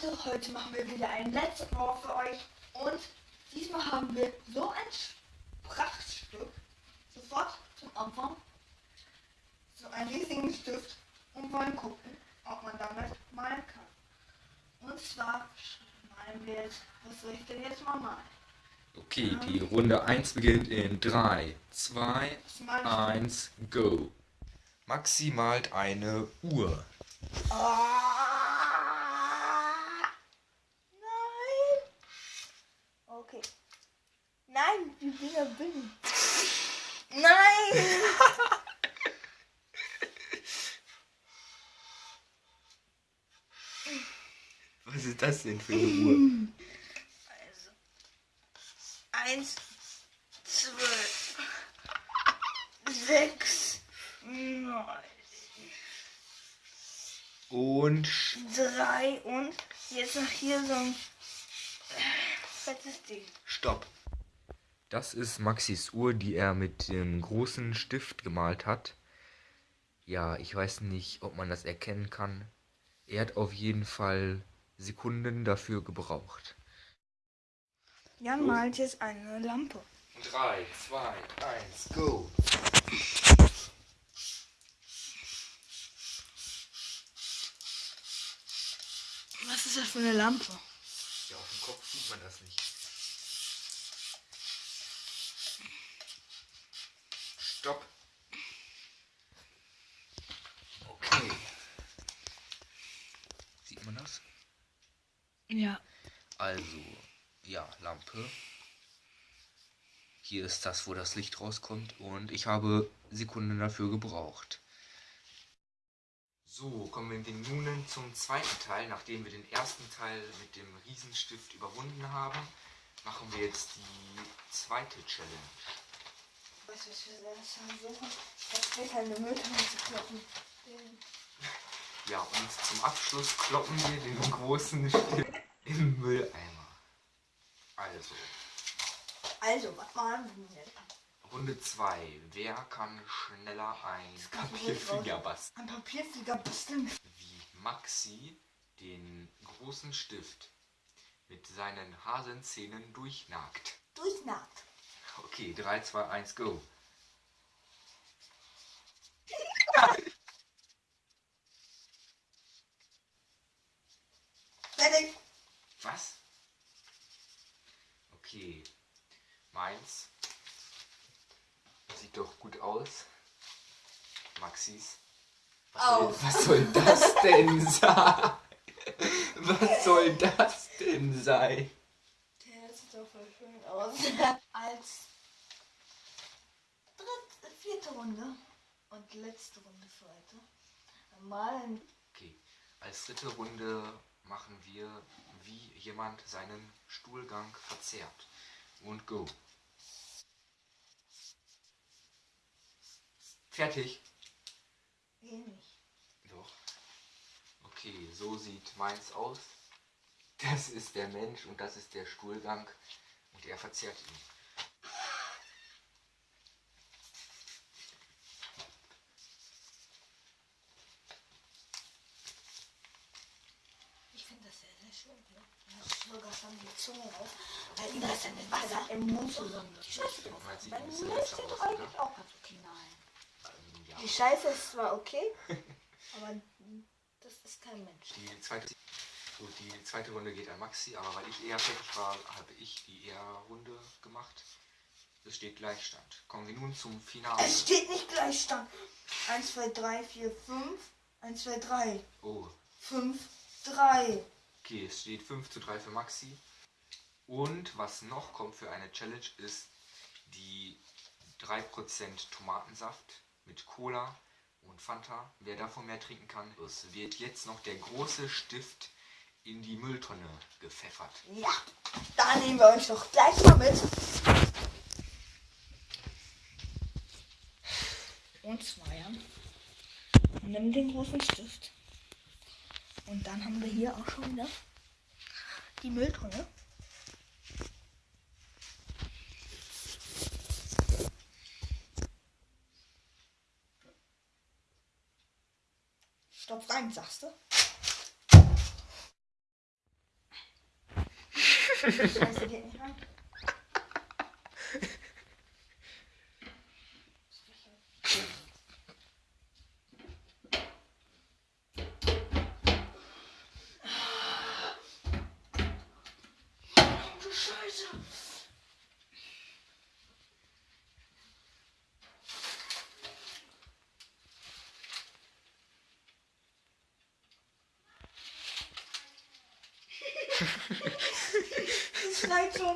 Leute, heute machen wir wieder ein Let's Draw für euch und diesmal haben wir so ein Prachtstück sofort zum Anfang, so einen riesigen Stift und wollen gucken, ob man damit malen kann. Und zwar malen wir jetzt, was soll ich denn jetzt mal malen? Okay, die Runde 1 beginnt in 3, 2, Was male ich? 1, go. Maxi malt eine Uhr. Ah, nein! Okay. Nein, die Dinger bin Nein! Was ist das denn für eine Uhr? Also. Eins, zwölf, sechs, neun, Und drei und jetzt noch hier so ein fettes Ding. stopp. Das ist Maxis Uhr, die er mit dem großen Stift gemalt hat. Ja, ich weiß nicht, ob man das erkennen kann. Er hat auf jeden Fall Sekunden dafür gebraucht. Jan malt jetzt eine Lampe. 3, 2, 1, go. Was ist das für eine Lampe? Ja, auf dem Kopf sieht man das nicht. Stopp. Okay. Sieht man das? Ja. Also, ja, Lampe. Hier ist das, wo das Licht rauskommt und ich habe Sekunden dafür gebraucht. So, kommen wir nun zum zweiten Teil. Nachdem wir den ersten Teil mit dem Riesenstift überwunden haben, machen wir jetzt die zweite Challenge. Was wir das suchen? Das später eine Mülltonne zu kloppen. Ja, und zum Abschluss kloppen wir den großen Stift im Mülleimer. Also, Also, was malen wir denn? Runde 2. Wer kann schneller ein Papierflieger basteln? Ein Papierflieger basteln. Wie Maxi den großen Stift mit seinen Hasenzähnen durchnagt. Durchnagt. Okay, 3, 2, 1, go. Fertig. Was? Okay. Meins. Sieht doch gut aus. Maxis. Was, soll, was soll das denn sein? Was soll das denn sein? Der sieht doch voll schön aus. Als vierte Runde und letzte Runde für heute malen Okay, als dritte Runde machen wir, wie jemand seinen Stuhlgang verzerrt. Und go. Fertig. ähnlich. Doch. Okay, so sieht meins aus. Das ist der Mensch und das ist der Stuhlgang und er verzerrt ihn. Das sehr, sehr schön. Ne? Da ist sogar schon die Zunge raus, weil ihm das dann mit Wasser im Mund zusammen. Die Scheiße ein bisschen Mund besser steht doch eigentlich auch ganz okay. Nein. Ähm, ja. Die Scheiße ist zwar okay, aber das ist kein Mensch. Die zweite, so, die zweite Runde geht an Maxi, aber weil ich eher fertig war, habe ich die eher Runde gemacht. Es steht Gleichstand. Kommen wir nun zum Finale. Es steht nicht Gleichstand. 1, 2, 3, 4, 5. 1, 2, 3. Oh, 5, 3. okay, es steht 5 zu 3 für Maxi. Und was noch kommt für eine Challenge ist die 3% Tomatensaft mit Cola und Fanta. Wer davon mehr trinken kann, es wird jetzt noch der große Stift in die Mülltonne gepfeffert. Ja, da nehmen wir euch doch gleich mal mit. Und zwar, ja. Nimm den großen Stift. Und dann haben wir hier auch schon wieder die Mülltonne. Stopf rein, sagst du? Scheiße, geht nicht rein. Du Scheiße. Das schneit schon.